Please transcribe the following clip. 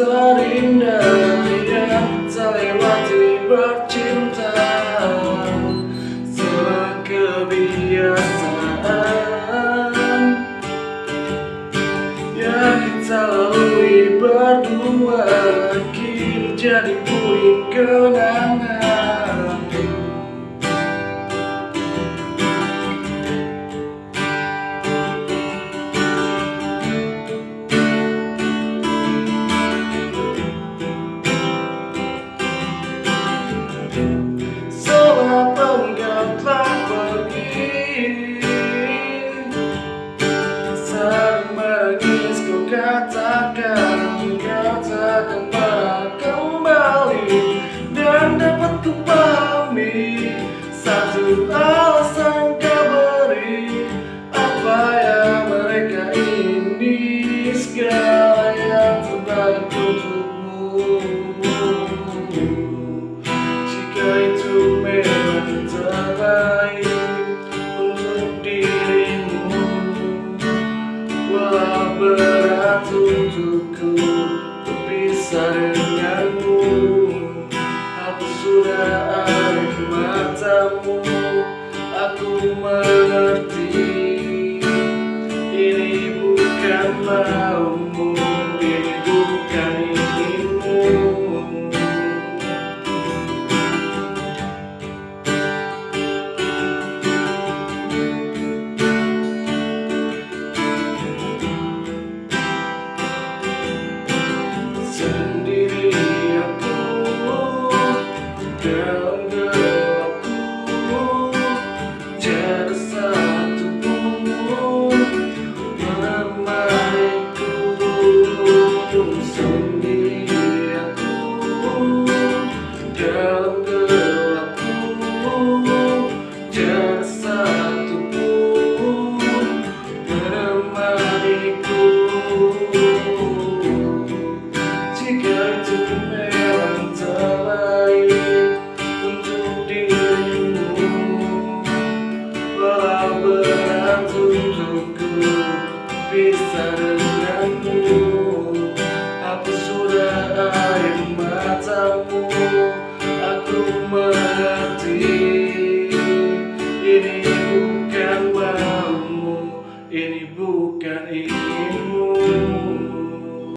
terindah Yang terlewati bercinta. Sebuah kebiasaan Yang kita lalui berdua Kini jadi puing kenangan katakan Kau takkan pernah kembali Dan dapat ku pahami Satu alasan untukku berpisah denganmu Aku sudah di matamu. Aku mengerti genocide di matamu Aku mengerti